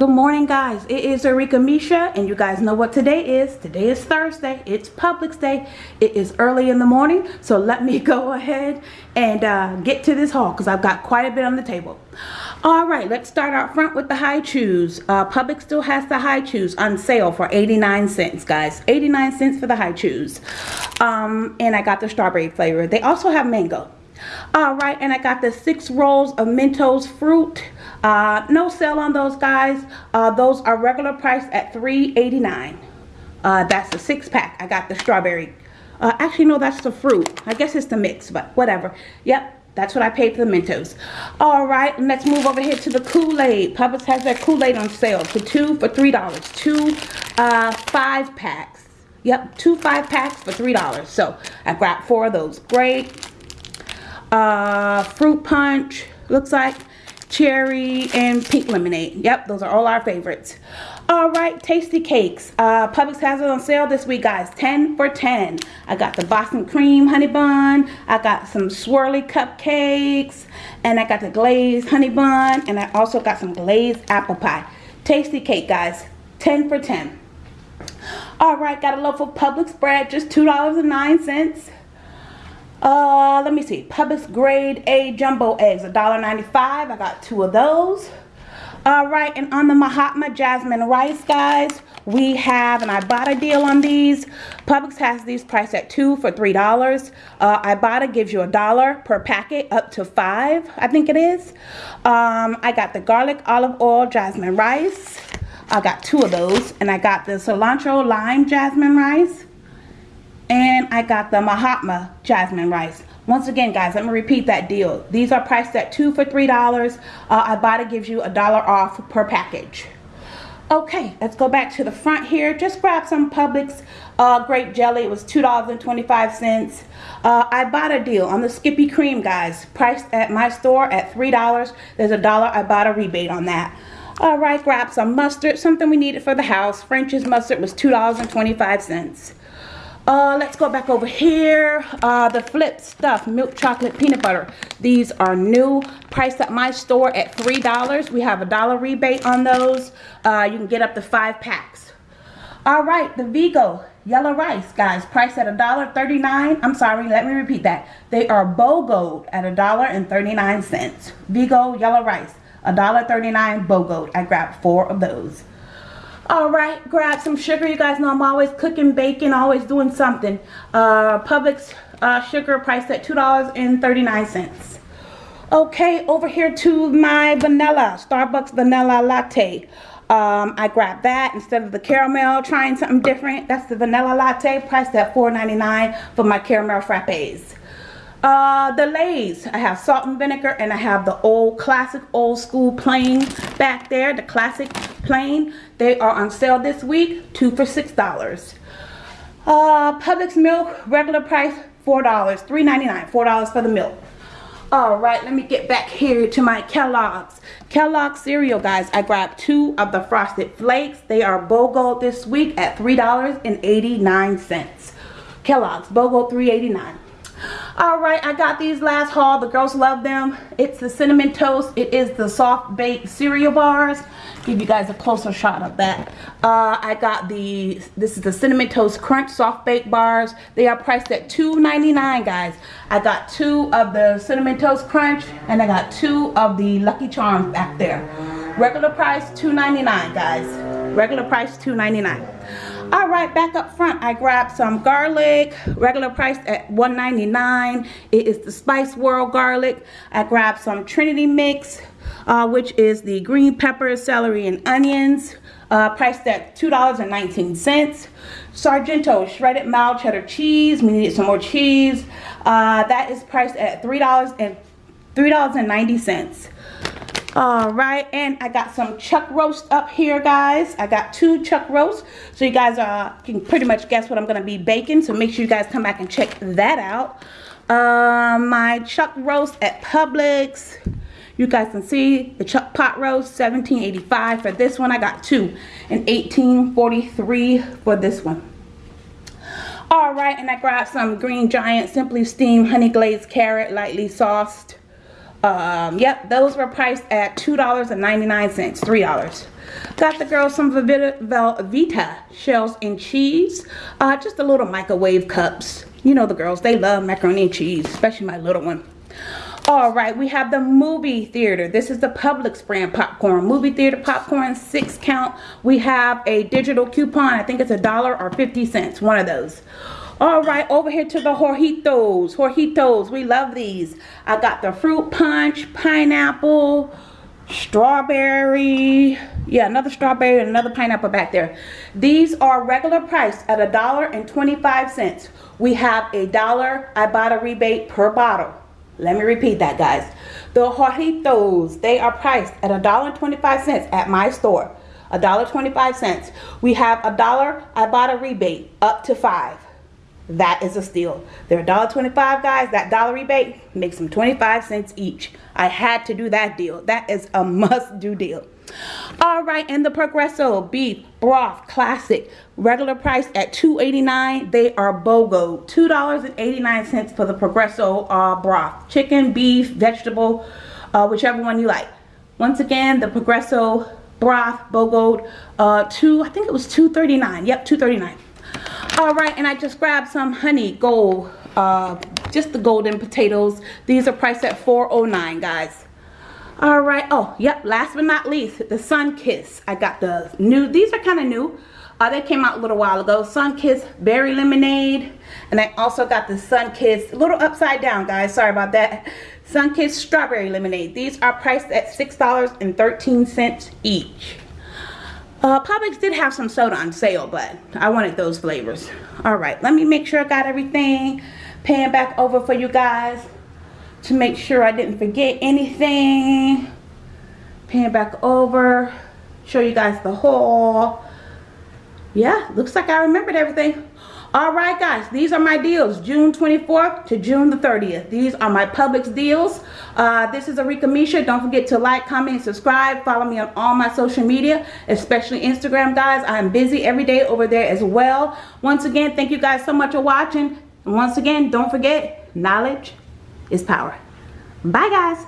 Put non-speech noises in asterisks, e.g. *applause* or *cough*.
Good morning guys, it is Erika Misha and you guys know what today is. Today is Thursday, it's Publix Day. It is early in the morning so let me *laughs* go ahead and uh, get to this haul because I've got quite a bit on the table. Alright, let's start out front with the Hi-Chews. Uh, Publix still has the Hi-Chews on sale for 89 cents guys. 89 cents for the Hi-Chews. Um, and I got the strawberry flavor. They also have mango. Alright, and I got the six rolls of Mentos fruit. Uh, no sale on those guys. Uh, those are regular price at $3.89. Uh, that's a six pack. I got the strawberry. Uh, actually, no, that's the fruit. I guess it's the mix, but whatever. Yep, that's what I paid for the Mentos. All right, let's move over here to the Kool-Aid. Publix has their Kool-Aid on sale for two for $3. Two uh, five packs. Yep, two five packs for $3. So I grabbed four of those. Great. Uh, fruit punch, looks like cherry and pink lemonade. Yep, those are all our favorites. All right, Tastykakes. Uh, Publix has it on sale this week, guys. 10 for 10. I got the Boston cream honey bun. I got some swirly cupcakes. And I got the glazed honey bun. And I also got some glazed apple pie. Tastykake guys. 10 for 10. All right, got a loaf of Publix bread. Just $2.09. Uh, let me see. Publix grade A jumbo eggs, $1.95. I got two of those. All right, and on the Mahatma Jasmine Rice, guys, we have and I bought a deal on these. Publix has these priced at two for $3. Uh, Ibotta gives you a dollar per packet up to five, I think it is. Um, I got the garlic olive oil jasmine rice. I got two of those. And I got the cilantro lime jasmine rice and I got the Mahatma jasmine rice. Once again, guys, let me repeat that deal. These are priced at two for $3. Uh, Ibotta gives you a dollar off per package. Okay, let's go back to the front here. Just grab some Publix uh, grape jelly. It was $2.25. Uh, I bought a deal on the Skippy Cream, guys. Priced at my store at $3. There's a dollar I bought a rebate on that. All right, grab some mustard, something we needed for the house. French's mustard was $2.25. Uh, let's go back over here. Uh, the Flip Stuff Milk Chocolate Peanut Butter. These are new. Priced at my store at $3. We have a dollar rebate on those. Uh, you can get up to five packs. All right, the Vigo Yellow Rice, guys. Priced at $1.39. I'm sorry, let me repeat that. They are BOGO at $1.39. Vigo Yellow Rice. $1.39 BOGO. I grabbed four of those. Alright, grab some sugar. You guys know I'm always cooking, baking, always doing something. Uh, Publix uh, sugar priced at $2.39. Okay, over here to my vanilla, Starbucks vanilla latte. Um, I grabbed that instead of the caramel, trying something different. That's the vanilla latte, priced at $4.99 for my caramel frappes. Uh, the Lay's, I have salt and vinegar and I have the old classic old school plain back there, the classic plain. They are on sale this week, two for six dollars. Uh, Publix milk, regular price, four dollars, three ninety nine, four dollars for the milk. All right, let me get back here to my Kellogg's. Kellogg's cereal, guys. I grabbed two of the Frosted Flakes. They are BOGO this week at $3.89. Kellogg's, BOGO $3.89 all right i got these last haul. The girls love them. It's the cinnamon toast. It is the soft baked cereal bars. Give you guys a closer shot of that. Uh, i got the this is the cinnamon toast crunch soft baked bars. They are priced at $2.99 guys. I got two of the cinnamon toast crunch and i got two of the lucky charms back there. Regular price $2.99 guys. Regular price $2.99 all right back up front i grabbed some garlic regular price at 1.99 it is the spice world garlic. I grabbed some trinity mix uh, which is the green peppers celery and onions uh, priced at $2.19 sargento shredded mild cheddar cheese. We needed some more cheese. Uh, that is priced at $3 and $3.90 all right and i got some chuck roast up here guys. I got two chuck roasts. So you guys uh, can pretty much guess what i'm gonna be baking. So make sure you guys come back and check that out. Uh, my chuck roast at publix. You guys can see the chuck pot roast 1785 for this one. I got two and 1843 for this one. All right and i grabbed some green giant simply steamed honey glazed carrot lightly sauced Um, yep, those were priced at $2.99, $3. Got the girls some Velveeta shells and cheese. Uh, just the little microwave cups. You know the girls, they love macaroni and cheese, especially my little one. All right, we have the movie theater. This is the Publix brand popcorn. Movie theater popcorn, six count. We have a digital coupon. I think it's a dollar or 50 cents, one of those. All right, over here to the Jarritos. Jarritos, we love these. I got the fruit punch, pineapple, strawberry. Yeah, another strawberry and another pineapple back there. These are regular price at a dollar and 25 cents. We have a dollar Ibotta rebate per bottle. Let me repeat that, guys. The Jarritos, they are priced at $1.25 at my store. $1.25. We have a dollar Ibotta rebate up to five. That is a steal. They're $1.25, guys. That dollar rebate makes them 25 cents each. I had to do that deal. That is a must-do deal. All right, and the Progresso beef broth classic regular price at $2.89. They are BOGO. $2.89 for the Progresso uh, broth. Chicken, beef, vegetable, uh, whichever one you like. Once again, the Progresso broth BOGO uh, two. I think it was $2.39. Yep, $2.39. All right, and I just grabbed some honey gold, uh, just the golden potatoes. These are priced at $4.09, guys. All right oh yep last but not least the Sunkist. I got the new these are kind of new. Uh, they came out a little while ago. Sunkist berry lemonade and i also got the Sunkist a little upside down guys sorry about that. Sunkist strawberry lemonade. These are priced at six dollars and 13 cents each uh, Publix did have some soda on sale, but I wanted those flavors. All right, let me make sure I got everything. Paying back over for you guys to make sure I didn't forget anything. Pan back over, show you guys the haul. Yeah, looks like I remembered everything. All right, guys, these are my deals, June 24th to June the 30th. These are my Publix deals. Uh, this is Arika Misha. Don't forget to like, comment, subscribe. Follow me on all my social media, especially Instagram, guys. I'm busy every day over there as well. Once again, thank you guys so much for watching. And once again, don't forget, knowledge is power. Bye, guys.